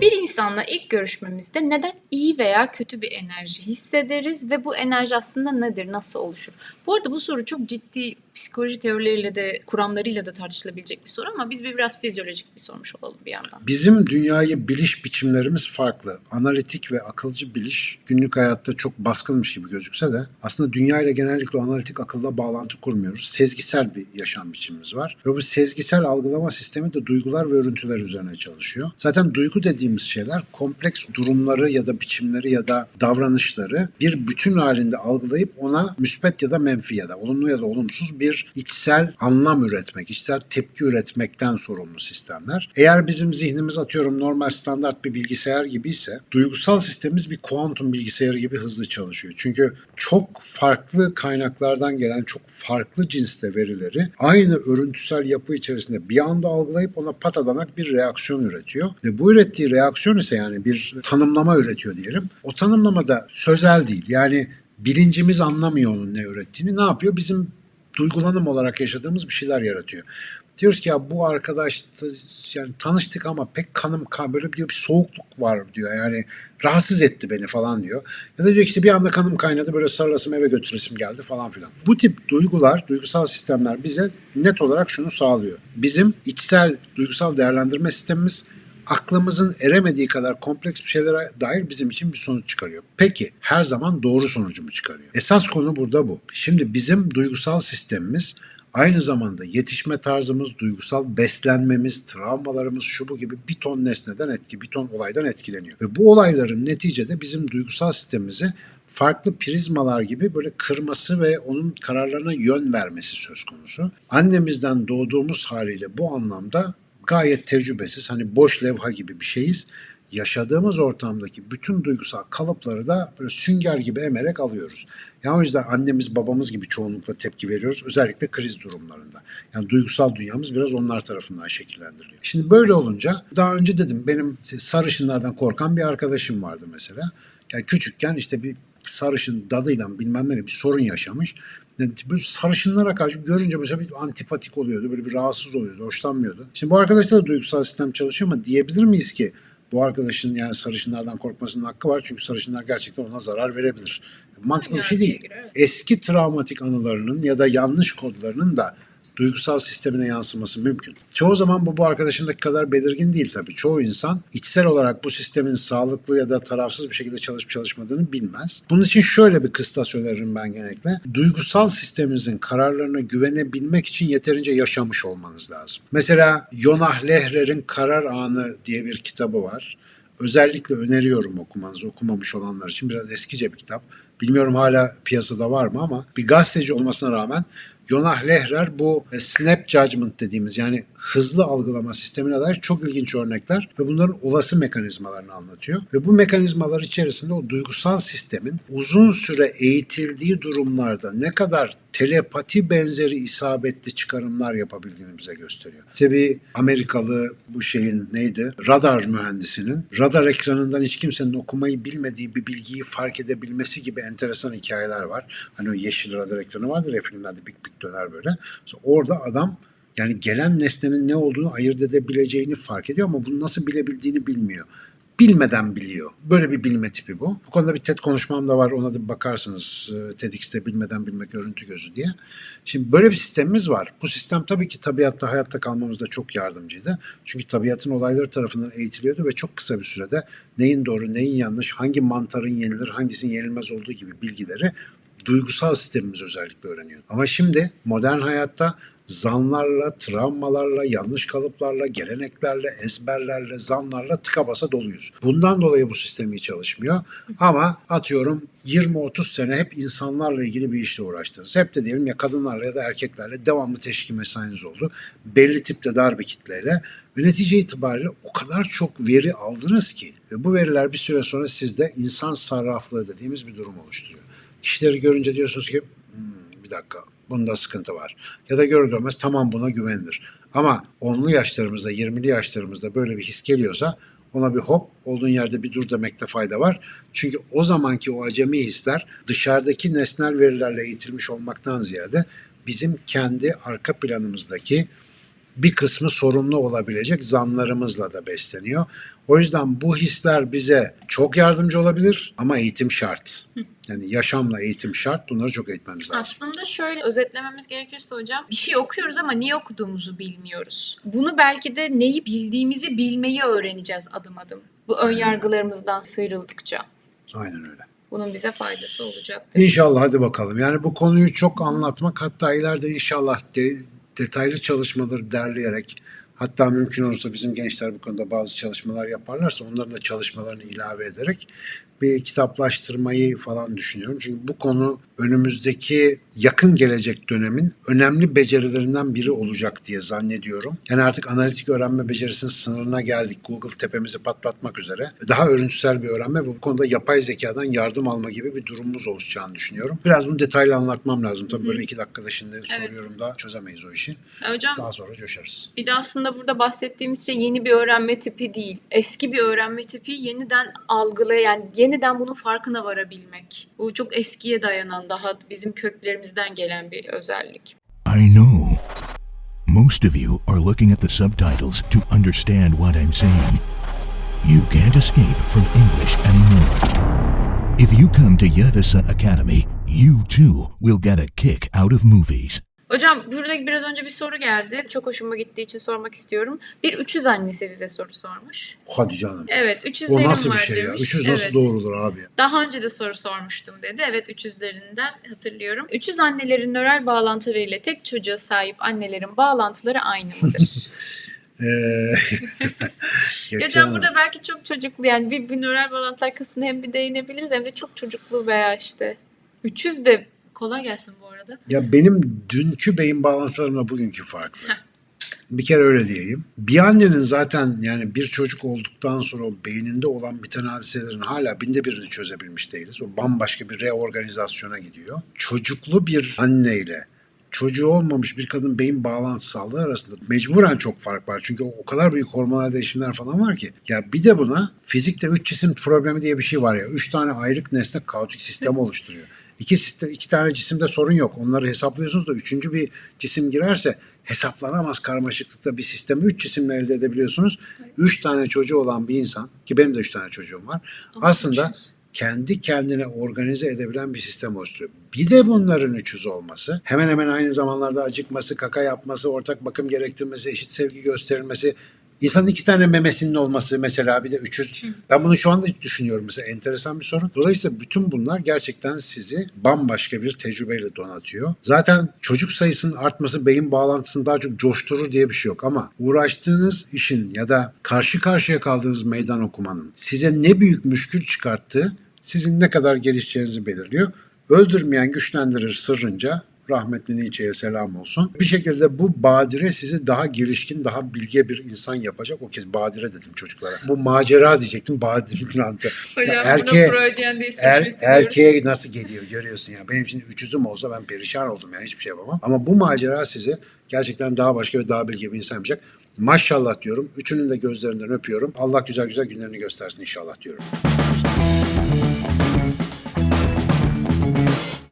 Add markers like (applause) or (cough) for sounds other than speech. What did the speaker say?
Bir insanla ilk görüşmemizde neden iyi veya kötü bir enerji hissederiz ve bu enerji aslında nedir, nasıl oluşur? Bu arada bu soru çok ciddi psikoloji teorileriyle de kuramlarıyla da tartışılabilecek bir soru ama biz bir biraz fizyolojik bir sormuş olalım bir yandan. Bizim dünyayı biliş biçimlerimiz farklı. Analitik ve akılcı biliş günlük hayatta çok baskınmış gibi gözükse de aslında dünya ile genellikle analitik akılla bağlantı kurmuyoruz. Sezgisel bir yaşam biçimimiz var. Ve bu sezgisel algılama sistemi de duygular ve örüntüler üzerine çalışıyor. Zaten duygu dediğimiz şeyler kompleks durumları ya da biçimleri ya da davranışları bir bütün halinde algılayıp ona müspet ya da menfi ya da olumlu ya da olumsuz bir içsel anlam üretmek, içsel tepki üretmekten sorumlu sistemler. Eğer bizim zihnimiz atıyorum normal standart bir bilgisayar gibi ise duygusal sistemimiz bir kuantum bilgisayarı gibi hızlı çalışıyor. Çünkü çok farklı kaynaklardan gelen çok farklı cinste verileri aynı örüntüsel yapı içerisinde bir anda algılayıp ona patadanak bir reaksiyon üretiyor. Ve bu ürettiği reaksiyon ise yani bir tanımlama üretiyor diyelim. O tanımlama da sözel değil. Yani bilincimiz anlamıyor onun ne ürettiğini. Ne yapıyor? Bizim duygulanım olarak yaşadığımız bir şeyler yaratıyor. Diyoruz ki ya bu arkadaş yani tanıştık ama pek kanım kan diyor bir soğukluk var diyor yani rahatsız etti beni falan diyor. Ya da diyor işte bir anda kanım kaynadı böyle sarılasım eve götüresim geldi falan filan. Bu tip duygular, duygusal sistemler bize net olarak şunu sağlıyor. Bizim içsel duygusal değerlendirme sistemimiz aklımızın eremediği kadar kompleks bir şeylere dair bizim için bir sonuç çıkarıyor. Peki her zaman doğru sonucu mu çıkarıyor? Esas konu burada bu. Şimdi bizim duygusal sistemimiz aynı zamanda yetişme tarzımız, duygusal beslenmemiz, travmalarımız şu bu gibi bir ton nesneden etki, bir ton olaydan etkileniyor. Ve bu olayların neticede bizim duygusal sistemimizi farklı prizmalar gibi böyle kırması ve onun kararlarına yön vermesi söz konusu. Annemizden doğduğumuz haliyle bu anlamda gayet tecrübesiz hani boş levha gibi bir şeyiz. Yaşadığımız ortamdaki bütün duygusal kalıpları da böyle sünger gibi emerek alıyoruz. Yani o yüzden annemiz babamız gibi çoğunlukla tepki veriyoruz. Özellikle kriz durumlarında. Yani duygusal dünyamız biraz onlar tarafından şekillendiriliyor. Şimdi böyle olunca daha önce dedim benim sarışınlardan korkan bir arkadaşım vardı mesela. Yani küçükken işte bir sarışın dadıyla bilmem ne bir sorun yaşamış. Yani bu sarışınlara karşı görünce mesela bir antipatik oluyordu. Böyle bir rahatsız oluyordu, hoşlanmıyordu. Şimdi bu arkadaşta da duygusal sistem çalışıyor ama diyebilir miyiz ki bu arkadaşın yani sarışınlardan korkmasının hakkı var. Çünkü sarışınlar gerçekten ona zarar verebilir. Mantıklı bir şey değil. Eski travmatik anılarının ya da yanlış kodlarının da duygusal sistemine yansıması mümkün. Çoğu zaman bu bu arkadaşındaki kadar belirgin değil tabii. Çoğu insan içsel olarak bu sistemin sağlıklı ya da tarafsız bir şekilde çalışıp çalışmadığını bilmez. Bunun için şöyle bir kıstas öneririm ben genellikle. Duygusal sisteminizin kararlarına güvenebilmek için yeterince yaşamış olmanız lazım. Mesela Yonah Lehrer'in Karar Anı diye bir kitabı var. Özellikle öneriyorum okumanızı okumamış olanlar için. Biraz eskice bir kitap. Bilmiyorum hala piyasada var mı ama bir gazeteci olmasına rağmen Yonah Lehrer bu e, snap judgment dediğimiz yani hızlı algılama sistemine dair çok ilginç örnekler ve bunların olası mekanizmalarını anlatıyor. Ve bu mekanizmalar içerisinde o duygusal sistemin uzun süre eğitildiği durumlarda ne kadar telepati benzeri isabetli çıkarımlar yapabildiğini bize gösteriyor. İşte bir Amerikalı bu şeyin neydi? Radar mühendisinin radar ekranından hiç kimsenin okumayı bilmediği bir bilgiyi fark edebilmesi gibi enteresan hikayeler var. Hani o yeşil radar ekranı vardır ya filmlerde bik bik döner böyle. Mesela orada adam yani gelen nesnenin ne olduğunu ayırt edebileceğini fark ediyor ama bunu nasıl bilebildiğini bilmiyor. Bilmeden biliyor. Böyle bir bilme tipi bu. Bu konuda bir TED konuşmam da var. Ona da bir bakarsınız. TEDx'te bilmeden bilmek örüntü gözü diye. Şimdi böyle bir sistemimiz var. Bu sistem tabii ki tabiatta hayatta kalmamızda çok yardımcıydı. Çünkü tabiatın olayları tarafından eğitiliyordu ve çok kısa bir sürede neyin doğru, neyin yanlış, hangi mantarın yenilir, hangisinin yenilmez olduğu gibi bilgileri duygusal sistemimiz özellikle öğreniyor. Ama şimdi modern hayatta zanlarla, travmalarla, yanlış kalıplarla, geleneklerle, ezberlerle, zanlarla tıka basa doluyuz. Bundan dolayı bu sistem iyi çalışmıyor. Ama atıyorum 20-30 sene hep insanlarla ilgili bir işle uğraştınız. Hep de diyelim ya kadınlarla ya da erkeklerle devamlı teşkil mesainiz oldu. Belli tipte dar bir kitleyle. Ve netice itibariyle o kadar çok veri aldınız ki ve bu veriler bir süre sonra sizde insan sarraflığı dediğimiz bir durum oluşturuyor. Kişileri görünce diyorsunuz ki hmm, bir dakika bunda sıkıntı var. Ya da görür görmez tamam buna güvenilir. Ama 10'lu yaşlarımızda, 20'li yaşlarımızda böyle bir his geliyorsa ona bir hop olduğun yerde bir dur demekte fayda var. Çünkü o zamanki o acemi hisler dışarıdaki nesnel verilerle eğitilmiş olmaktan ziyade bizim kendi arka planımızdaki bir kısmı sorumlu olabilecek zanlarımızla da besleniyor. O yüzden bu hisler bize çok yardımcı olabilir ama eğitim şart. Yani yaşamla eğitim şart. Bunları çok eğitmemiz lazım. Aslında şöyle özetlememiz gerekirse hocam bir şey okuyoruz ama niye okuduğumuzu bilmiyoruz. Bunu belki de neyi bildiğimizi bilmeyi öğreneceğiz adım adım. Bu ön yargılarımızdan sıyrıldıkça. Aynen öyle. Bunun bize faydası olacaktır. İnşallah hadi bakalım. Yani bu konuyu çok anlatmak hatta ileride inşallah de- detaylı çalışmaları derleyerek hatta mümkün olursa bizim gençler bu konuda bazı çalışmalar yaparlarsa onların da çalışmalarını ilave ederek bir kitaplaştırmayı falan düşünüyorum. Çünkü bu konu önümüzdeki yakın gelecek dönemin önemli becerilerinden biri olacak diye zannediyorum. Yani artık analitik öğrenme becerisinin sınırına geldik. Google tepemizi patlatmak üzere. Daha örüntüsel bir öğrenme ve bu konuda yapay zekadan yardım alma gibi bir durumumuz oluşacağını düşünüyorum. Biraz bunu detaylı anlatmam lazım. Tabii böyle iki dakikada şimdi soruyorum da çözemeyiz o işi. Hocam Daha sonra coşarız. bir de aslında burada bahsettiğimiz şey yeni bir öğrenme tipi değil. Eski bir öğrenme tipi yeniden algılaya yani yeniden bunun farkına varabilmek. Bu çok eskiye dayanan daha bizim köklerimizden gelen bir özellik. I know. Most of you are looking at the subtitles to understand what I'm saying. You can't escape from English anymore. If you come to Yadasa Academy, you too will get a kick out of movies. Hocam burada biraz önce bir soru geldi. Çok hoşuma gittiği için sormak istiyorum. Bir 300 annesi bize soru sormuş. Hadi canım. Evet 300'lerim O nasıl var bir şey ya? demiş. 300 nasıl evet. doğrulur abi? Daha önce de soru sormuştum dedi. Evet 300'lerinden hatırlıyorum. 300 annelerin nöral bağlantıları ile tek çocuğa sahip annelerin bağlantıları aynı mıdır? (laughs) Ee, (laughs) Hocam Hanım. burada belki çok çocuklu yani bir, bir nöral bağlantılar kısmına hem bir değinebiliriz hem de çok çocuklu veya işte 300 de kolay gelsin bu arada. Ya benim dünkü beyin bağlantılarımla bugünkü farklı. Bir kere öyle diyeyim. Bir annenin zaten yani bir çocuk olduktan sonra o beyninde olan biten hadiselerin hala binde birini çözebilmiş değiliz. O bambaşka bir reorganizasyona gidiyor. Çocuklu bir anneyle çocuğu olmamış bir kadın beyin bağlantı sağlığı arasında mecburen çok fark var. Çünkü o kadar büyük hormonal değişimler falan var ki. Ya bir de buna fizikte üç cisim problemi diye bir şey var ya. Üç tane ayrık nesne kaotik sistem oluşturuyor. İki, sistem, iki tane cisimde sorun yok. Onları hesaplıyorsunuz da üçüncü bir cisim girerse hesaplanamaz karmaşıklıkta bir sistemi üç cisimle elde edebiliyorsunuz. Üç tane çocuğu olan bir insan ki benim de üç tane çocuğum var. Ama aslında 300. kendi kendine organize edebilen bir sistem oluşturuyor. Bir de bunların 300 olması, hemen hemen aynı zamanlarda acıkması, kaka yapması, ortak bakım gerektirmesi, eşit sevgi gösterilmesi, insanın iki tane memesinin olması mesela bir de 300. Ben bunu şu anda düşünüyorum mesela enteresan bir sorun. Dolayısıyla bütün bunlar gerçekten sizi bambaşka bir tecrübeyle donatıyor. Zaten çocuk sayısının artması beyin bağlantısını daha çok coşturur diye bir şey yok ama uğraştığınız işin ya da karşı karşıya kaldığınız meydan okumanın size ne büyük müşkül çıkarttığı sizin ne kadar gelişeceğinizi belirliyor. Öldürmeyen güçlendirir sırrınca rahmetli Nietzsche'ye selam olsun. Bir şekilde bu badire sizi daha gelişkin, daha bilge bir insan yapacak. O kez badire dedim çocuklara. Bu macera diyecektim, badire. Hocam Ya erkeğe- Er, erkeğe nasıl geliyor görüyorsun ya. Benim için 300'üm olsa ben perişan oldum yani hiçbir şey yapamam. Ama bu macera sizi gerçekten daha başka ve daha bilge bir insan yapacak. Maşallah diyorum. Üçünün de gözlerinden öpüyorum. Allah güzel güzel günlerini göstersin inşallah diyorum.